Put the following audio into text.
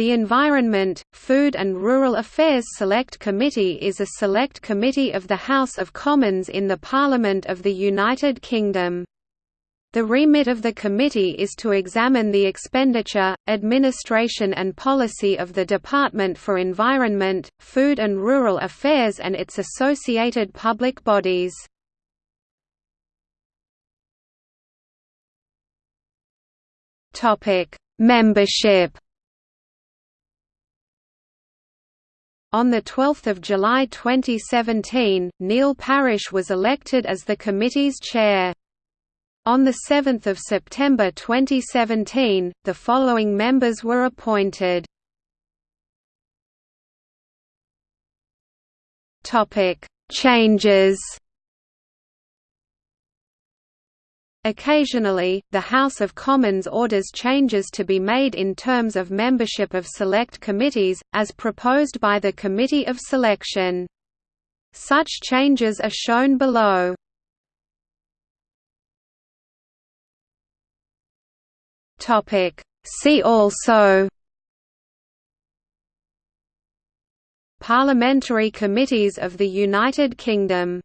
The Environment, Food and Rural Affairs Select Committee is a select committee of the House of Commons in the Parliament of the United Kingdom. The remit of the committee is to examine the expenditure, administration and policy of the Department for Environment, Food and Rural Affairs and its associated public bodies. Membership On 12 July 2017, Neil Parish was elected as the committee's chair. On 7 September 2017, the following members were appointed. Changes Occasionally, the House of Commons orders changes to be made in terms of membership of select committees, as proposed by the Committee of Selection. Such changes are shown below. See also Parliamentary committees of the United Kingdom